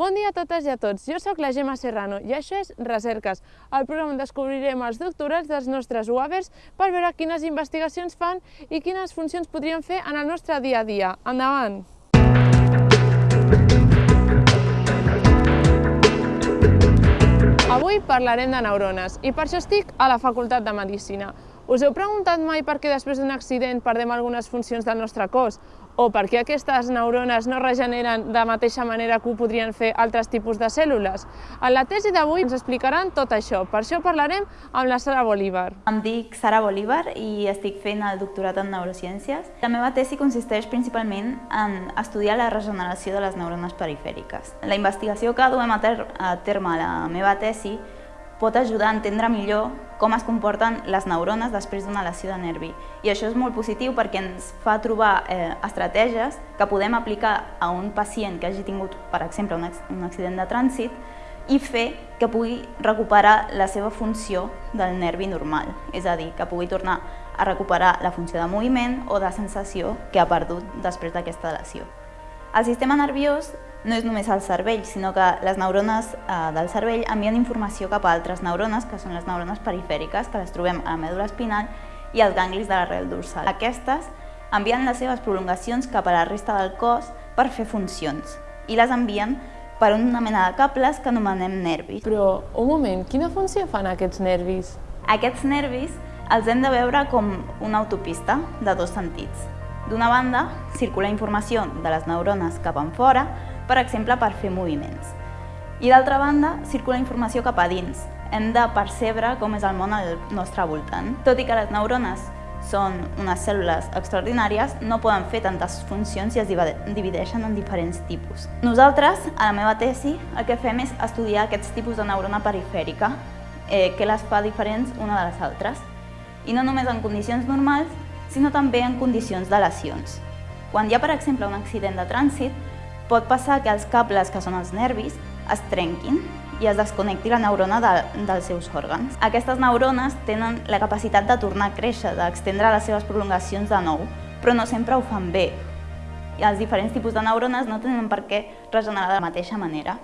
Bon dia a totes i a tots, jo sóc la Gemma Serrano i això és Recerques, el programa on descobrirem els doctorats dels nostres UAVers per veure quines investigacions fan i quines funcions podrien fer en el nostre dia a dia. Endavant! Avui parlarem de neurones i per això estic a la Facultat de Medicina. Us heu preguntat mai per què després d'un accident perdem algunes funcions del nostre cos? O per què aquestes neurones no regeneren de mateixa manera que ho podrien fer altres tipus de cèl·lules? En la tesi d'avui ens explicaran tot això, per això parlarem amb la Sara Bolívar. Em dic Sara Bolívar i estic fent el doctorat en neurociències. La meva tesi consisteix principalment en estudiar la regeneració de les neurones perifèriques. La investigació que duem a, a terme a la meva tesi pot ajudar a entendre millor com es comporten les neurones després d'una lesió de nervi. I això és molt positiu perquè ens fa trobar eh, estratègies que podem aplicar a un pacient que hagi tingut, per exemple, un, un accident de trànsit i fer que pugui recuperar la seva funció del nervi normal, és a dir, que pugui tornar a recuperar la funció de moviment o de sensació que ha perdut després d'aquesta lesió. El sistema nerviós no és només el cervell, sinó que les neurones eh, del cervell envien informació cap a altres neurones, que són les neurones perifèriques, que les trobem a la mèdula espinal i als ganglis de l'arrel dorsal. Aquestes envien les seves prolongacions cap a la resta del cos per fer funcions i les envien per una mena de cables que anomenem nervis. Però, un moment, quina funció fan aquests nervis? Aquests nervis els hem de veure com una autopista de dos sentits. D'una banda, circula informació de les neurones cap en fora, per exemple, per fer moviments. I d'altra banda, circula informació cap a dins. Hem de percebre com és el món al nostre voltant. Tot i que les neurones són unes cèl·lules extraordinàries, no poden fer tantes funcions i es divideixen en diferents tipus. Nosaltres, a la meva tesi, el que fem és estudiar aquests tipus de neurona perifèrica, eh, que les fa diferents una de les altres. I no només en condicions normals, sinó també en condicions de lesions. Quan hi ha, per exemple, un accident de trànsit, pot passar que els cables, que són els nervis, es trenquin i es desconnecti la neurona de, dels seus òrgans. Aquestes neurones tenen la capacitat de tornar a créixer, d'extendre les seves prolongacions de nou, però no sempre ho fan bé. I els diferents tipus de neurones no tenen per què regenerar de la mateixa manera.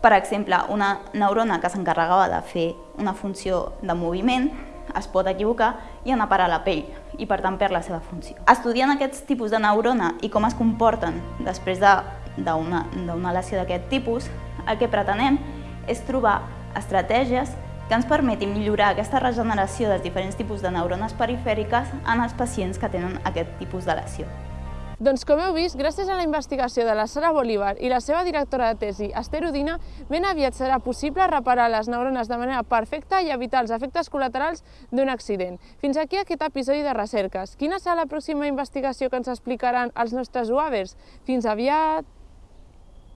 Per exemple, una neurona que s'encarregava de fer una funció de moviment es pot equivocar i anar a parar la pell i per tant perd la seva funció. Estudiant aquests tipus de neurona i com es comporten després de d'una lesió d'aquest tipus, el que pretenem és trobar estratègies que ens permetin millorar aquesta regeneració dels diferents tipus de neurones perifèriques en els pacients que tenen aquest tipus de lesió. Doncs com heu vist, gràcies a la investigació de la Sara Bolívar i la seva directora de tesi, Esther Udina, ben aviat serà possible reparar les neurones de manera perfecta i evitar els efectes col·laterals d'un accident. Fins aquí aquest episodi de Recerques. Quina serà la pròxima investigació que ens explicaran els nostres UAVers? Fins aviat!